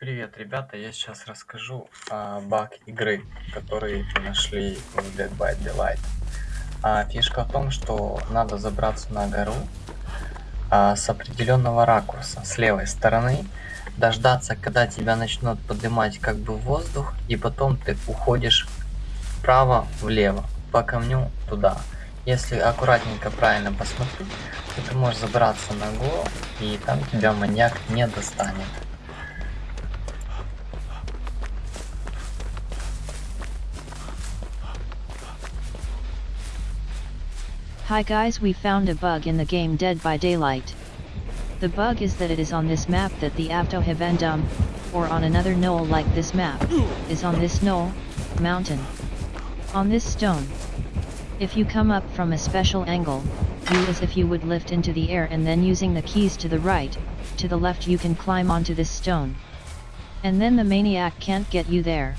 Привет, ребята! Я сейчас расскажу а, баг игры, который нашли в Dead by Daylight. А, фишка в том, что надо забраться на гору а, с определенного ракурса, с левой стороны, дождаться, когда тебя начнут поднимать как бы в воздух, и потом ты уходишь вправо, влево, по камню туда. Если аккуратненько, правильно посмотреть, то ты можешь забраться на гору, и там тебя маньяк не достанет. Hi guys we found a bug in the game Dead by Daylight. The bug is that it is on this map that the Avtohavendum, or on another knoll like this map, is on this knoll, mountain. On this stone. If you come up from a special angle, do as if you would lift into the air and then using the keys to the right, to the left you can climb onto this stone. And then the maniac can't get you there.